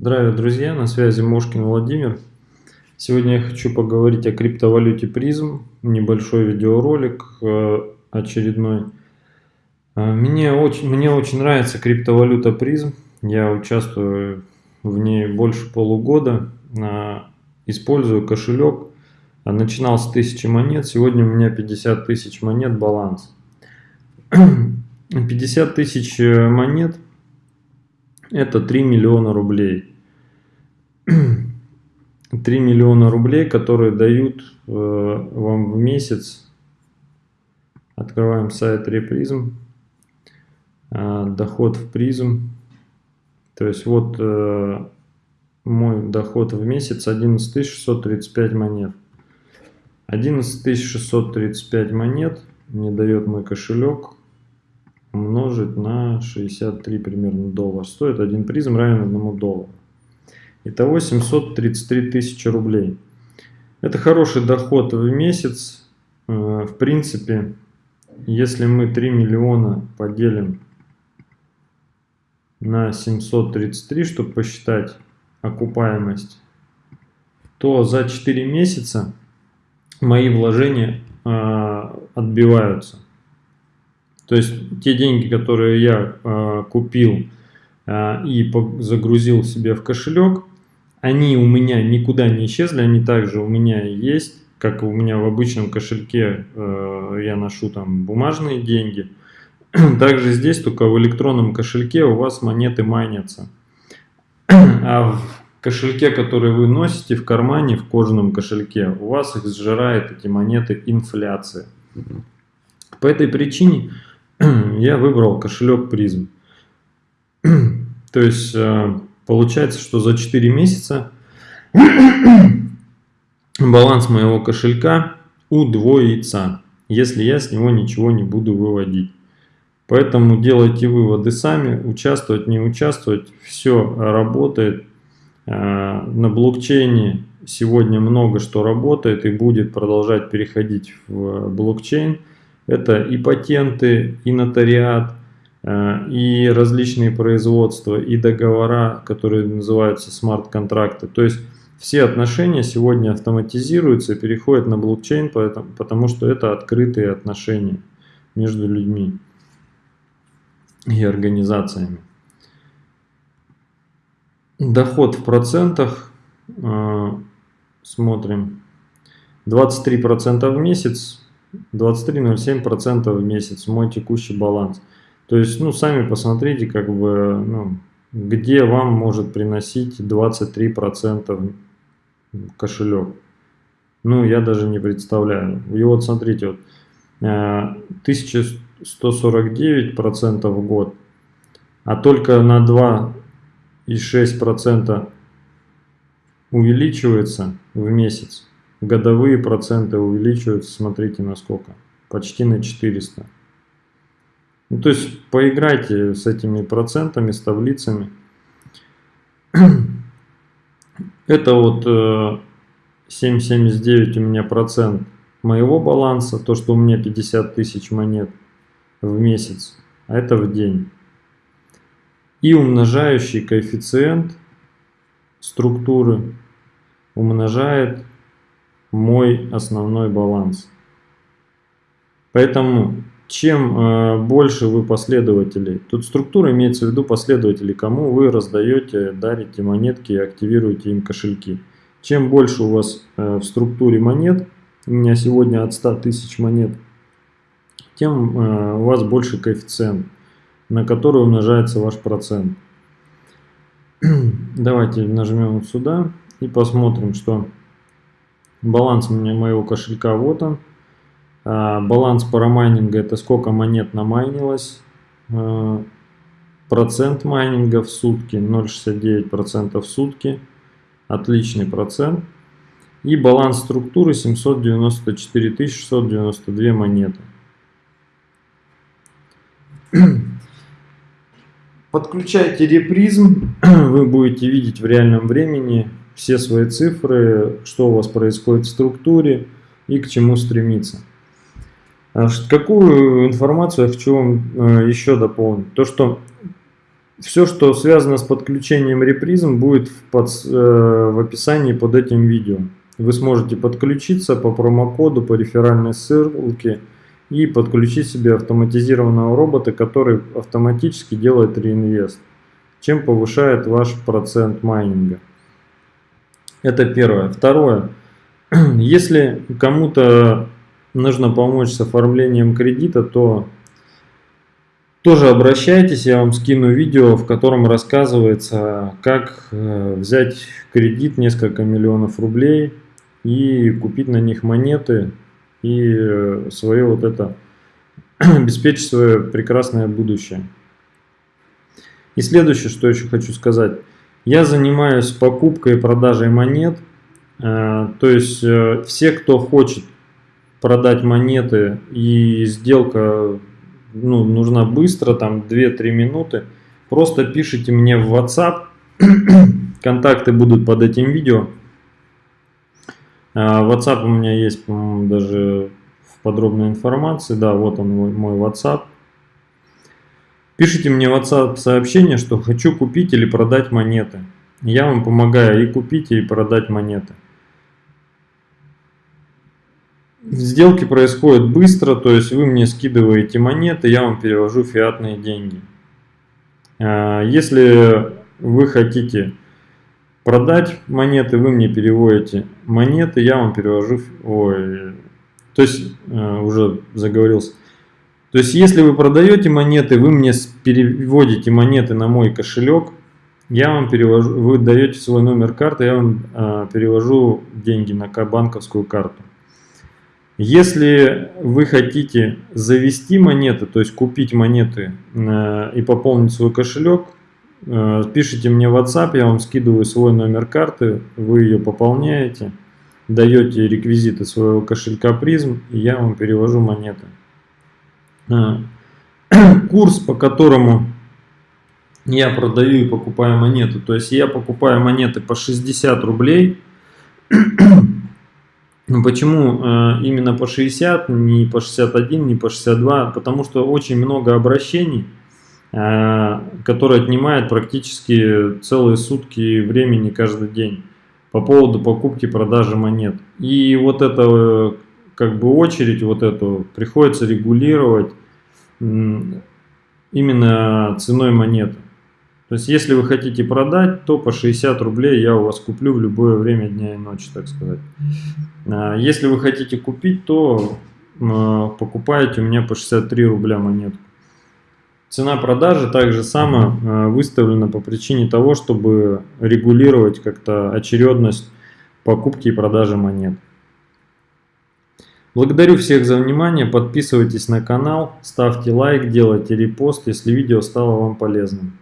Здравия, друзья! На связи Мошкин Владимир. Сегодня я хочу поговорить о криптовалюте призм. Небольшой видеоролик э, очередной. Э, мне очень, мне очень нравится криптовалюта призм. Я участвую в ней больше полугода. Э, использую кошелек. Начинал с 1000 монет. Сегодня у меня 50 тысяч монет баланс. 50 тысяч монет это 3 миллиона рублей. 3 миллиона рублей, которые дают э, вам в месяц. Открываем сайт Репризм. Э, доход в призм. То есть вот э, мой доход в месяц 11 635 монет. 11 635 монет мне дает мой кошелек умножить на 63 примерно доллар. Стоит один призм равен одному доллару. Итого 733 тысячи рублей. Это хороший доход в месяц. Э, в принципе, если мы 3 миллиона поделим на 733, чтобы посчитать окупаемость, то за 4 месяца мои вложения э, отбиваются. То есть те деньги, которые я э, купил и загрузил себе в кошелек, они у меня никуда не исчезли, они также у меня есть, как у меня в обычном кошельке э, я ношу там бумажные деньги. Также здесь, только в электронном кошельке у вас монеты майнятся. А в кошельке, который вы носите в кармане, в кожаном кошельке, у вас их сжирает эти монеты инфляция. По этой причине я выбрал кошелек призм. То есть э, получается, что за 4 месяца баланс моего кошелька удвоится, если я с него ничего не буду выводить. Поэтому делайте выводы сами, участвовать, не участвовать, все работает. Э, на блокчейне сегодня много что работает и будет продолжать переходить в блокчейн. Это и патенты, и нотариат, и различные производства, и договора, которые называются смарт-контракты. То есть все отношения сегодня автоматизируются и переходят на блокчейн, потому что это открытые отношения между людьми и организациями. Доход в процентах, э, смотрим, 23% в месяц, 23,07% в месяц мой текущий баланс. То есть, ну, сами посмотрите, как бы, ну, где вам может приносить 23% кошелек. Ну, я даже не представляю. И вот смотрите, вот, 1149% в год, а только на 2,6% увеличивается в месяц годовые проценты увеличиваются, смотрите насколько, почти на 400. Ну, то есть поиграйте с этими процентами, с таблицами. Это вот 7,79 э, у меня процент моего баланса, то, что у меня 50 тысяч монет в месяц, а это в день. И умножающий коэффициент структуры умножает мой основной баланс. Поэтому чем э, больше вы последователей, тут структура имеется в виду последователей, кому вы раздаете, дарите монетки и активируете им кошельки. Чем больше у вас э, в структуре монет, у меня сегодня от 100 тысяч монет, тем э, у вас больше коэффициент, на который умножается ваш процент. Давайте нажмем вот сюда и посмотрим, что Баланс у меня моего кошелька вот он. А, баланс парамайнинга это сколько монет намайнилось. А, процент майнинга в сутки 0,69% в сутки. Отличный процент. И баланс структуры 794 692 монеты. Подключайте репризм, вы будете видеть в реальном времени все свои цифры, что у вас происходит в структуре и к чему стремиться. А какую информацию я хочу вам э, еще дополнить? То, что все, что связано с подключением репризм, будет в, под, э, в описании под этим видео. Вы сможете подключиться по промокоду, по реферальной ссылке и подключить себе автоматизированного робота, который автоматически делает реинвест, чем повышает ваш процент майнинга. Это первое. Второе. Если кому-то нужно помочь с оформлением кредита, то тоже обращайтесь, я вам скину видео, в котором рассказывается, как э, взять кредит несколько миллионов рублей и купить на них монеты и э, свое вот это, обеспечить свое прекрасное будущее. И следующее, что еще хочу сказать. Я занимаюсь покупкой и продажей монет. Э, то есть все, кто хочет продать монеты и сделка ну, нужна быстро, там 2-3 минуты, просто пишите мне в WhatsApp, контакты будут под этим видео. А, WhatsApp у меня есть, по-моему, даже в подробной информации, да, вот он мой, WhatsApp. Пишите мне в WhatsApp сообщение, что хочу купить или продать монеты. Я вам помогаю и купить, и продать монеты. Сделки происходят быстро, то есть вы мне скидываете монеты, я вам перевожу фиатные деньги. А, если вы хотите продать монеты, вы мне переводите монеты, я вам перевожу... Ой, то есть, а, уже заговорился. То есть, если вы продаете монеты, вы мне переводите монеты на мой кошелек, я вам перевожу, вы даете свой номер карты, я вам а, перевожу деньги на банковскую карту. Если вы хотите завести монеты, то есть купить монеты э, и пополнить свой кошелек, э, пишите мне в WhatsApp, я вам скидываю свой номер карты, вы ее пополняете, даете реквизиты своего кошелька призм, и я вам перевожу монеты. Э, курс, по которому я продаю и покупаю монеты, то есть я покупаю монеты по 60 рублей, ну, почему э, именно по 60, не по 61, не по 62? Потому что очень много обращений, э, которые отнимают практически целые сутки времени каждый день по поводу покупки продажи монет. И вот это как бы очередь вот эту приходится регулировать именно ценой монеты. То есть, если вы хотите продать, то по 60 рублей я у вас куплю в любое время дня и ночи, так сказать. А, если вы хотите купить, то а, покупаете у меня по 63 рубля монетку. Цена продажи также сама выставлена по причине того, чтобы регулировать как-то очередность покупки и продажи монет. Благодарю всех за внимание, подписывайтесь на канал, ставьте лайк, делайте репост, если видео стало вам полезным.